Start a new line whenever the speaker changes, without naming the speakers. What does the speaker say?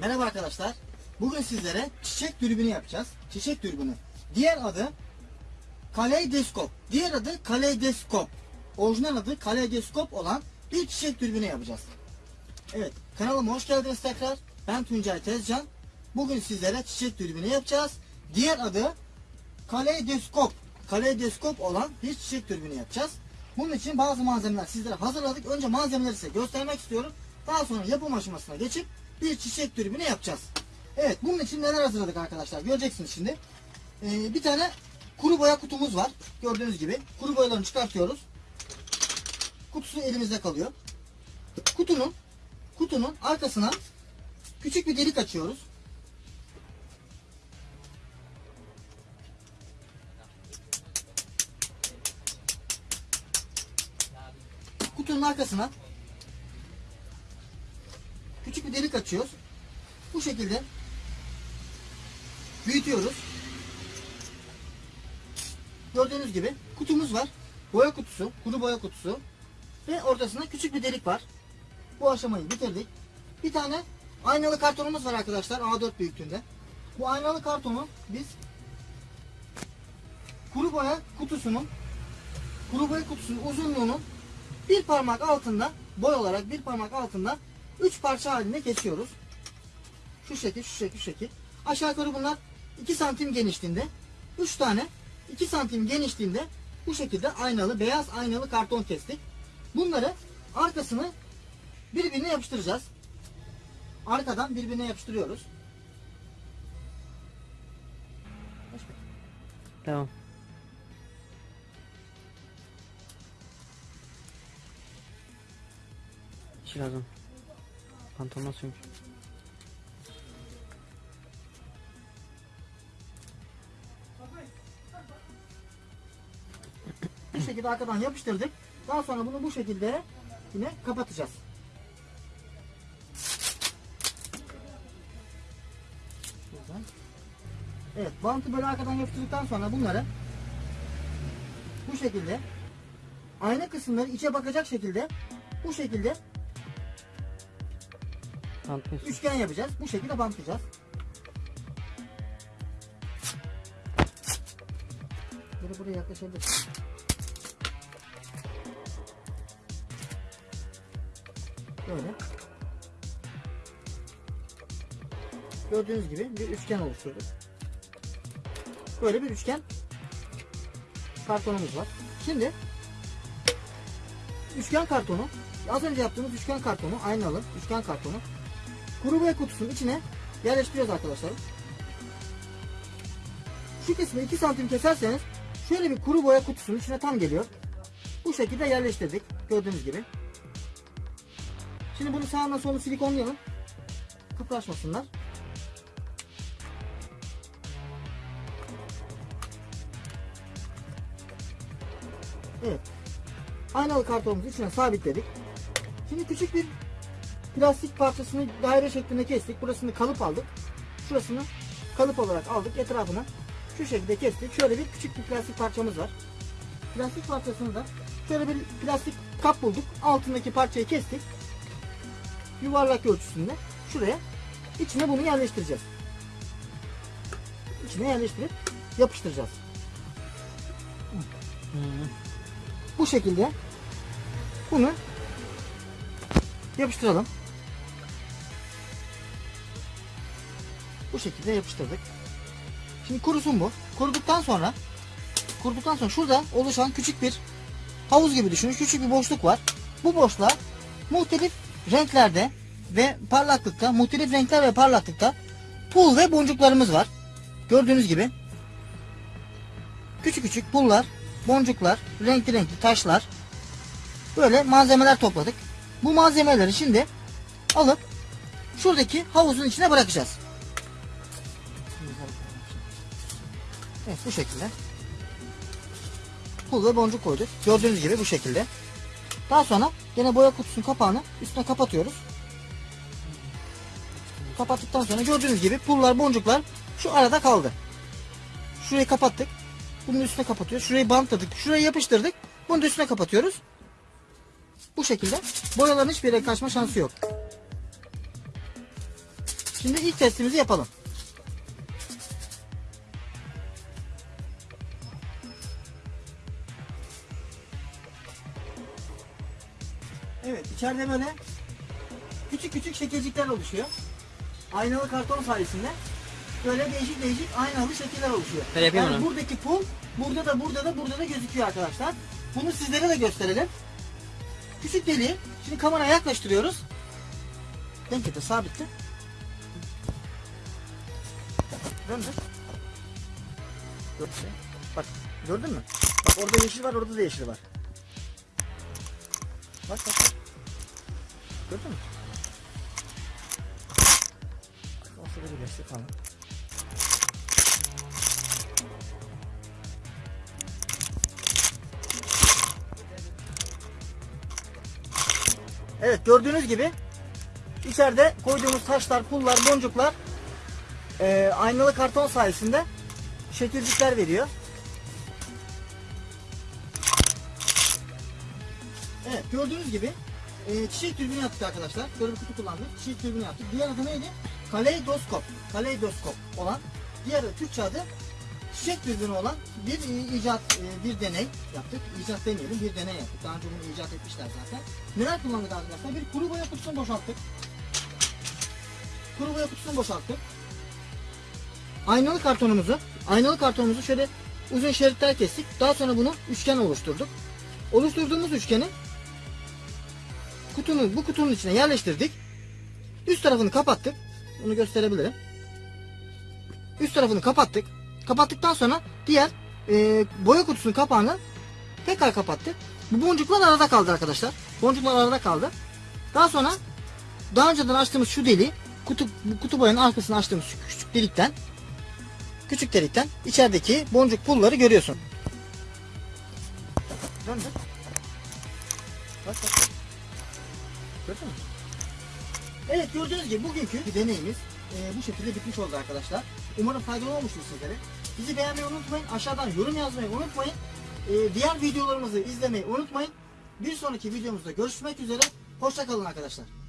Merhaba arkadaşlar. Bugün sizlere çiçek dürbünü yapacağız. Çiçek dürbünü. Diğer adı kaleidoskop. Diğer adı kaleidoskop. Orijinal adı kaleidoskop olan bir çiçek dürbünü yapacağız. Evet, kanalıma hoş geldiniz tekrar. Ben Tuncay Tezcan. Bugün sizlere çiçek dürbünü yapacağız. Diğer adı kaleidoskop. Kaleidoskop olan bir çiçek dürbünü yapacağız. Bunun için bazı malzemeler sizlere hazırladık. Önce malzemeleri size göstermek istiyorum. Daha sonra yapım aşamasına geçip bir çiçek dürbünü yapacağız. Evet bunun için neler hazırladık arkadaşlar göreceksiniz şimdi. Ee, bir tane kuru boya kutumuz var. Gördüğünüz gibi kuru boyalarını çıkartıyoruz. Kutusu elimizde kalıyor. Kutunun kutunun arkasına küçük bir delik açıyoruz. Kutunun arkasına küçük bir delik açıyoruz. Bu şekilde büyütüyoruz. Gördüğünüz gibi kutumuz var. Boya kutusu, kuru boya kutusu ve ortasında küçük bir delik var. Bu aşamayı bitirdik. Bir tane aynalı kartonumuz var arkadaşlar A4 büyüklüğünde. Bu aynalı kartonu biz kuru boya kutusunun kuru boya kutusunun uzunluğunun bir parmak altında boy olarak bir parmak altında üç parça halinde kesiyoruz. Şu şekil, şu şekil, şu şekil. Aşağı yukarı bunlar 2 santim genişliğinde. 3 tane 2 santim genişliğinde bu şekilde aynalı, beyaz aynalı karton kestik. Bunları arkasını birbirine yapıştıracağız. Arkadan birbirine yapıştırıyoruz.
Tamam. İşi lazım. Pantolon suymuş.
Bu şekilde arkadan yapıştırdık. Daha sonra bunu bu şekilde yine kapatacağız. Evet, bantı böyle arkadan yapıştırdıktan sonra bunları bu şekilde ayna kısımları içe bakacak şekilde bu şekilde
Tanıtmıyorsun.
üçgen yapacağız. Bu şekilde bantlayacağız. Böyle buraya yaklaşabilir. Böyle. Gördüğünüz gibi bir üçgen oluşturduk. Böyle bir üçgen kartonumuz var. Şimdi üçgen kartonu az önce yaptığımız üçgen kartonu aynalı üçgen kartonu kuru boya kutusunun içine yerleştiriyoruz arkadaşlar. Şu kısmı 2 santim keserseniz şöyle bir kuru boya kutusunun içine tam geliyor. Bu şekilde yerleştirdik. Gördüğünüz gibi. Şimdi bunu sağına soluna silikonlayalım. Kıpraşmasınlar. Evet. Aynalı kartonumuzu içine sabitledik. Şimdi küçük bir plastik parçasını daire şeklinde kestik. Burasını kalıp aldık. Şurasını kalıp olarak aldık. Etrafını şu şekilde kestik. Şöyle bir küçük bir plastik parçamız var. Plastik parçasını da şöyle bir plastik kap bulduk. Altındaki parçayı kestik. Yuvarlak ölçüsünde şuraya içine bunu yerleştireceğiz. İçine yerleştirip yapıştıracağız. Bu şekilde bunu yapıştıralım. Şekilde yapıştırdık. Şimdi kurusun bu. Kuruduktan sonra kuruduktan sonra şurada oluşan küçük bir havuz gibi düşünün. Küçük bir boşluk var. Bu boşluğa muhtelif renklerde ve parlaklıkta, muhtelif renkler ve parlaklıkta pul ve boncuklarımız var. Gördüğünüz gibi küçük küçük pullar, boncuklar, renkli renkli taşlar böyle malzemeler topladık. Bu malzemeleri şimdi alıp şuradaki havuzun içine bırakacağız. Evet bu şekilde. Pul ve boncuk koyduk. Gördüğünüz gibi bu şekilde. Daha sonra yine boya kutusunun kapağını üstüne kapatıyoruz. Kapattıktan sonra gördüğünüz gibi pullar boncuklar şu arada kaldı. Şurayı kapattık. Bunun üstüne kapatıyoruz. Şurayı bantladık. Şurayı yapıştırdık. Bunu da üstüne kapatıyoruz. Bu şekilde boyaların hiçbir yere kaçma şansı yok. Şimdi ilk testimizi yapalım. Evet içeride böyle küçük küçük şekilcikler oluşuyor. Aynalı karton sayesinde böyle değişik değişik aynalı şekiller oluşuyor.
Ben yapayım
yani
onu.
buradaki pul burada da burada da burada da gözüküyor arkadaşlar. Bunu sizlere de gösterelim. Küçük deliği şimdi kameraya yaklaştırıyoruz. Denk getir sabitle. Mü? Bak gördün mü? Bak orada yeşil var orada da yeşil var. Bak bak. bak. Gördün mü? Olsa da birleşti falan. Evet gördüğünüz gibi içeride koyduğumuz taşlar, pullar, boncuklar eee, aynalı karton sayesinde şekilcikler veriyor. Evet gördüğünüz gibi eee, çiçek türbünü yaptık arkadaşlar. Böyle bir kutu kullandık. Çiçek türbünü yaptık. Diğer adı neydi? Kaleidoskop. Kaleidoskop olan. Diğer Türkçe adı çiçek türbünü olan bir e, icat, e, bir deney yaptık. İcat demeyelim, bir deney yaptık. Daha önce bunu icat etmişler zaten. Neler kullandık arkadaşlar? Bir kuru boya kutusunu boşalttık. Kuru boya kutusunu boşalttık. Aynalı kartonumuzu, aynalı kartonumuzu şöyle uzun şeritler kestik. Daha sonra bunu üçgen oluşturduk. Oluşturduğumuz üçgeni kutunun, bu kutunun içine yerleştirdik. Üst tarafını kapattık. Bunu gösterebilirim. Üst tarafını kapattık. Kapattıktan sonra diğer e, boya kutusunun kapağını tekrar kapattık. Bu boncuklar arada kaldı arkadaşlar. Boncuklar arada kaldı. Daha sonra daha önceden açtığımız şu deliği kutu, kutu boyanın arkasını açtığımız küçük delikten küçük delikten içerideki boncuk pulları görüyorsun. Döndür. Bak bak. Gördün mü? Evet gördüğünüz gibi bugünkü deneyimiz e, bu şekilde bitmiş oldu arkadaşlar. Umarım faydalı olmuştur sizlere. Bizi beğenmeyi unutmayın. Aşağıdan yorum yazmayı unutmayın. E, diğer videolarımızı izlemeyi unutmayın. Bir sonraki videomuzda görüşmek üzere. Hoşçakalın arkadaşlar.